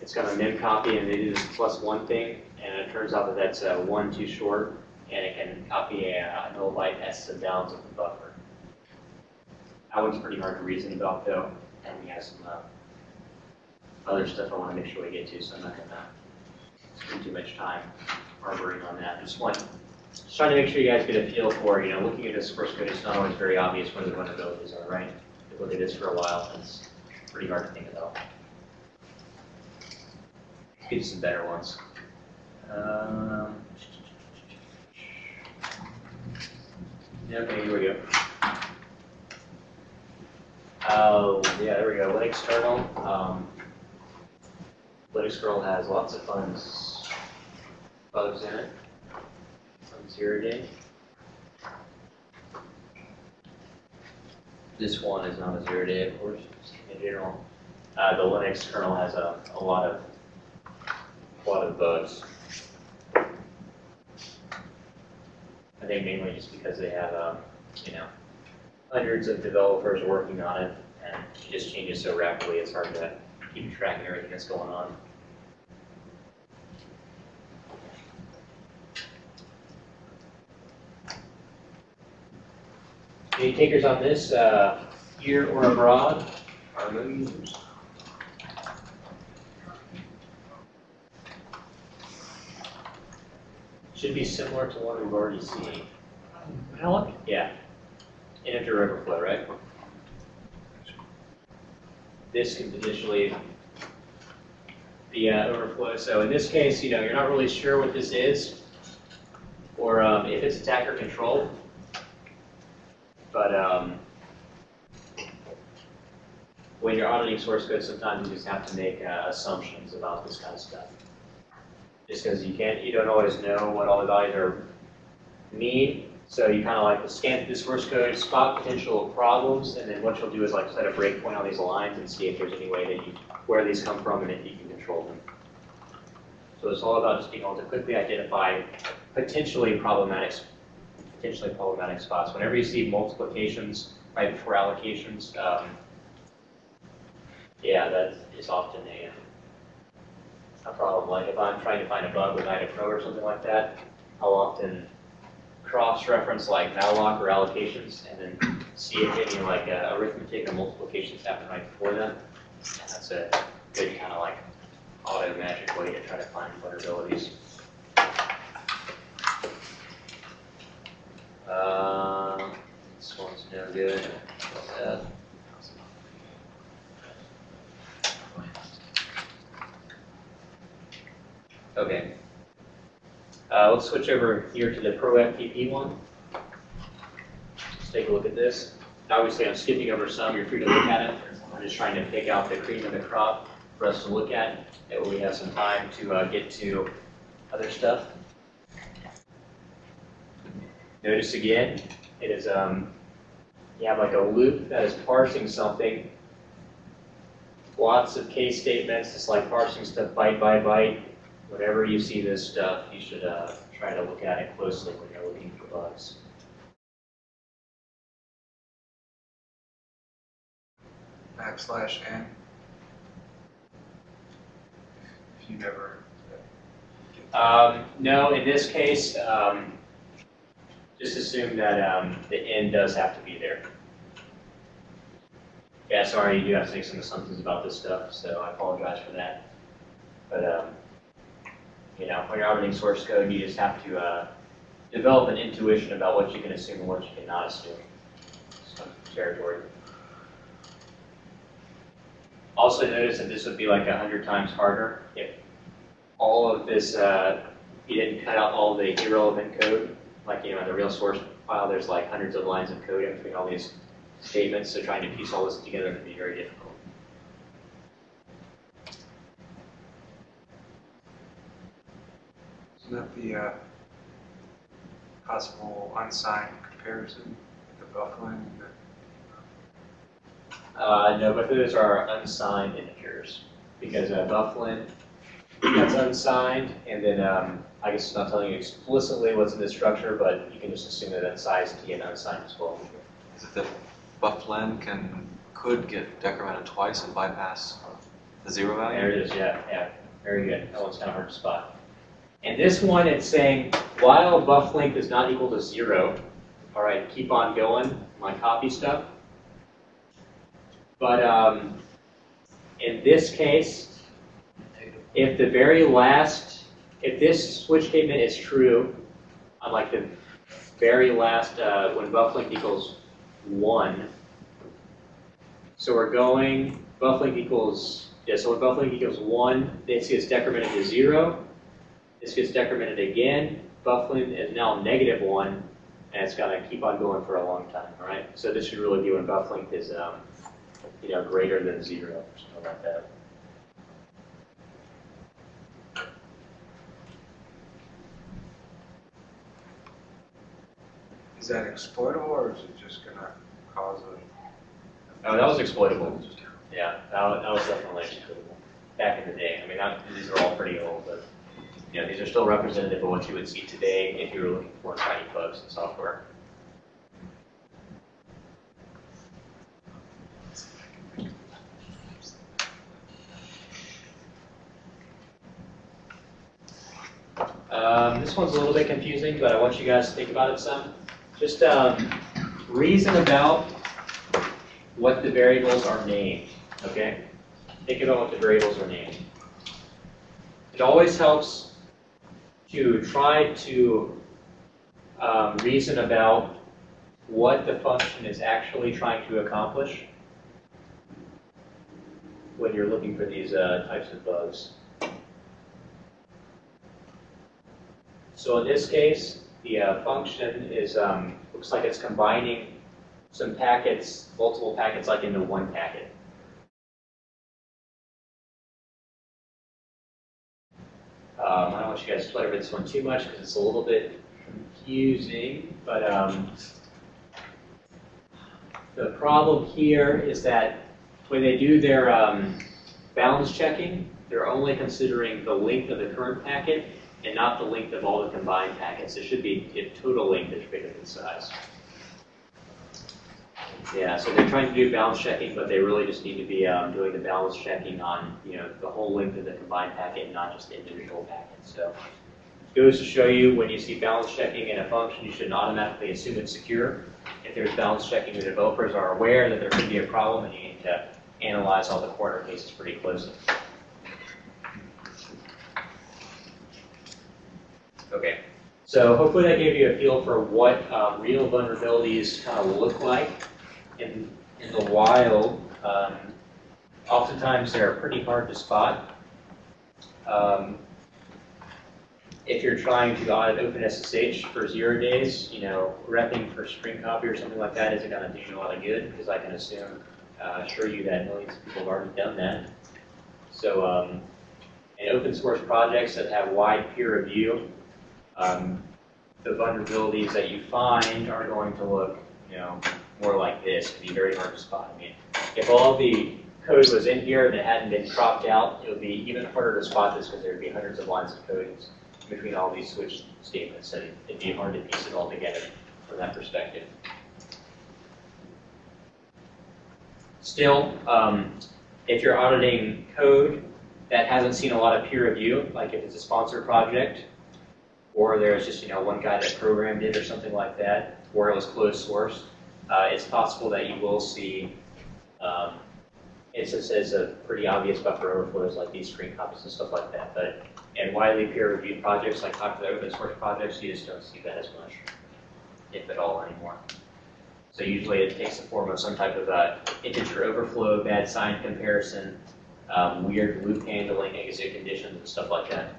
it's got a mem copy and it is plus one thing, and it turns out that that's uh, one too short, and it can copy a, a null byte s and downs of the buffer. That one's pretty hard to reason about though, and we have some, uh, other stuff I wanna make sure we get to, so I'm not gonna spend too much time harboring on that. Just want, just trying to make sure you guys get a feel for, you know, looking at this source code, it's not always very obvious what the vulnerabilities are, right? Looked at this for a while, it's pretty hard to think about. Get you some better ones. Um, yeah, Okay, here we go. Oh, yeah, there we go, Linux kernel. Um, Linux kernel has lots of fun bugs in it. Some zero day. This one is not a zero day, of course, in general. Uh, the Linux kernel has a, a lot of, a lot of bugs. I think mainly just because they have, um, you know, hundreds of developers working on it, and it just changes so rapidly, it's hard to keep track of everything that's going on. Any takers on this, uh, here or abroad, are no users? Should be similar to one we've already seen. Alec? Yeah. Integer overflow, right? This can potentially be uh, overflow. So in this case, you know, you're not really sure what this is, or um, if it's attacker controlled. But um, when you're auditing source code, sometimes you just have to make uh, assumptions about this kind of stuff. Just because you can't, you don't always know what all the values are mean. So you kind of like scan through the source code, spot potential problems, and then what you'll do is like set a breakpoint on these lines and see if there's any way that you, where these come from and if you can control them. So it's all about just being able to quickly identify potentially problematic, potentially problematic spots. Whenever you see multiplications right before allocations, um, yeah, that is often a, a problem. Like if I'm trying to find a bug with IDA Pro or something like that, I'll often cross-reference like malloc or allocations and then see if any like uh, arithmetic or multiplications happen right before them. And that's a good kind of like auto magic way to try to find vulnerabilities. Um, this one's no good. Uh, Okay. Uh, let's switch over here to the Pro FTP one. Let's take a look at this. Obviously, I'm skipping over some. You're free to look at it. I'm just trying to pick out the cream of the crop for us to look at. That way we have some time to uh, get to other stuff. Notice again, it is, um, you have like a loop that is parsing something. Lots of case statements, it's like parsing stuff byte by byte. Whenever you see this stuff, you should uh, try to look at it closely when you're looking for bugs. backslash n. If you never. Um, no, in this case, um, just assume that um, the n does have to be there. Yeah, sorry, you do have to make some assumptions about this stuff, so I apologize for that. But, um, you know, when you're auditing source code, you just have to uh, develop an intuition about what you can assume and what you cannot assume. Some territory. Also notice that this would be like a hundred times harder if all of this, uh, you didn't cut out all the irrelevant code. Like, you know, in the real source file, there's like hundreds of lines of code in between all these statements, so trying to piece all this together can be very difficult. Isn't that the uh, possible unsigned comparison, the buflen the Uh, no, but those are unsigned integers, because uh, buflen, that's unsigned, and then, um, I guess it's not telling you explicitly what's in the structure, but you can just assume that that's size T and unsigned as well. Is it that buflen can, could get decremented twice and bypass the zero value? There it is, yeah, yeah, very good, that one's kind of hard to spot. And this one, it's saying, while buff length is not equal to zero, all right, keep on going, my copy stuff. But, um, in this case, if the very last, if this switch statement is true, on like the very last, uh, when buff length equals one, so we're going, buff length equals, yeah, so when buff length equals one, this gets decremented to zero, this gets decremented again, buff length is now negative one, and it's gonna keep on going for a long time, all right? So this should really be when buff length is, um, you know, greater than zero, or something like that. Is that exploitable or is it just gonna cause a? Oh, that was exploitable. Yeah, that was, that was definitely exploitable, back in the day. I mean, these are all pretty old, but, you know, these are still representative of what you would see today if you were looking for tiny bugs in software. Um, this one's a little bit confusing, but I want you guys to think about it some. Just um, reason about what the variables are named, okay? Think about what the variables are named. It always helps to try to um, reason about what the function is actually trying to accomplish when you're looking for these uh, types of bugs. So in this case, the uh, function is, um, looks like it's combining some packets, multiple packets like into one packet. Um, I don't want you guys to play over this one too much because it's a little bit confusing, but um, the problem here is that when they do their um, balance checking, they're only considering the length of the current packet and not the length of all the combined packets. It should be a total length that's bigger than size. Yeah, so they're trying to do balance checking, but they really just need to be um, doing the balance checking on, you know, the whole length of the combined packet, not just the individual packets. So it goes to show you when you see balance checking in a function, you shouldn't automatically assume it's secure. If there's balance checking, the developers are aware that there could be a problem, and you need to analyze all the corner cases pretty closely. Okay, so hopefully that gave you a feel for what um, real vulnerabilities kind of look like in, in the wild. Um, oftentimes they're pretty hard to spot. Um, if you're trying to audit OpenSSH for zero days, you know, grepping for string copy or something like that isn't going to do you a lot of good because I can assume, uh, assure you that millions of people have already done that. So um, in open source projects that have wide peer review, um, the vulnerabilities that you find are going to look, you know, more like this, to be very hard to spot. I mean, if all the code was in here that hadn't been cropped out, it would be even harder to spot this because there would be hundreds of lines of code between all these switch statements, and it'd be hard to piece it all together from that perspective. Still, um, if you're auditing code that hasn't seen a lot of peer review, like if it's a sponsor project, or there's just you know one guy that programmed it or something like that, or it was closed source, uh, it's possible that you will see um, instances of pretty obvious buffer overflows like these screen copies and stuff like that. But in widely peer-reviewed projects like popular open source projects, you just don't see that as much, if at all, anymore. So usually it takes the form of some type of integer overflow, bad sign comparison, um, weird loop handling, exit conditions, and stuff like that.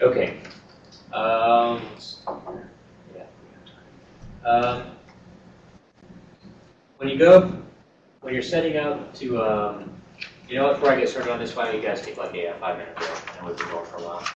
Okay. Um. Yeah. Um, when you go, when you're setting up to, um, you know before I get started on this, why don't you guys take like a five minute break and we've been going for a while.